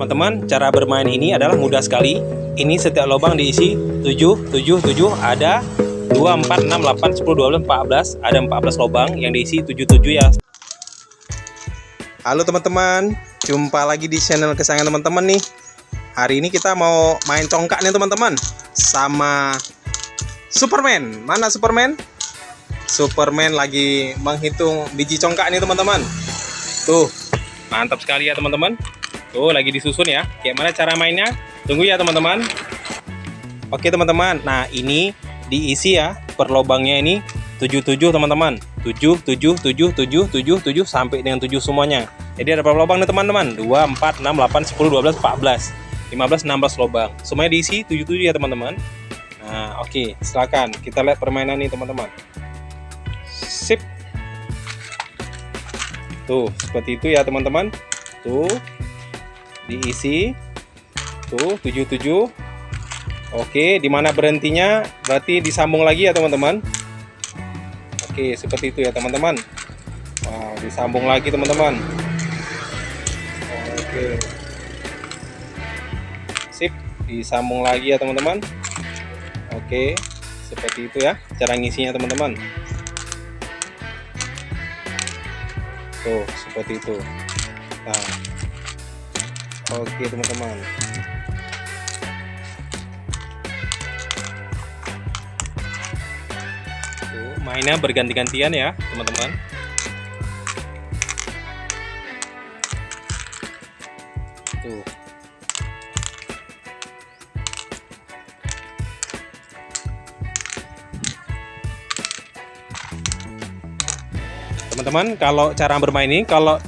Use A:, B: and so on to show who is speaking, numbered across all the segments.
A: Teman-teman, cara bermain ini adalah mudah sekali. Ini setiap lubang diisi 7, 7, 7, ada 2, 4, 6, 8, 10, 12, 14. Ada 14 lubang yang diisi 7, 7 ya. Halo teman-teman, jumpa lagi di channel kesayangan teman-teman nih. Hari ini kita mau main congkak nih teman-teman sama Superman. Mana Superman? Superman lagi menghitung biji congkak nih teman-teman. Tuh, mantap sekali ya teman-teman. Tuh, lagi disusun ya. Kayak mana cara mainnya? Tunggu ya teman-teman. Oke teman-teman, nah ini diisi ya per lubangnya ini. 77 teman-teman. 7, 7, 7, 7, 7, 7 sampai dengan 7 semuanya. Jadi ada berapa lubang nih teman-teman? 2, 4, 6, 8, 10, 12, 14 15, 16 lubang semuanya diisi 77 ya teman-teman. Nah oke okay, silakan. Kita lihat permainan nih teman-teman. Sip. Tuh seperti itu ya teman-teman. Tuh diisi tuh 77 Oke, di mana berhentinya berarti disambung lagi ya teman-teman. Oke, seperti itu ya teman-teman. Wow, disambung lagi teman-teman. Oke. Sip, disambung lagi ya teman-teman. Oke, seperti itu ya cara ngisinya teman-teman. Tuh, seperti itu. Nah. Oke, teman-teman. mainnya berganti-gantian ya teman-teman teman-teman kalau cara bermain ini kalau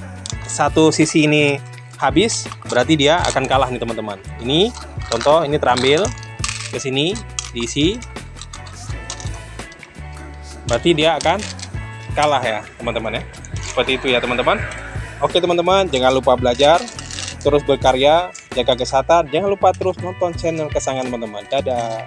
A: satu sisi ini habis berarti dia akan kalah nih teman-teman. Ini contoh ini terambil ke sini diisi. Berarti dia akan kalah ya teman-teman ya. Seperti itu ya teman-teman. Oke teman-teman jangan lupa belajar terus berkarya jaga kesehatan. Jangan lupa terus nonton channel kesayangan teman-teman. Dadah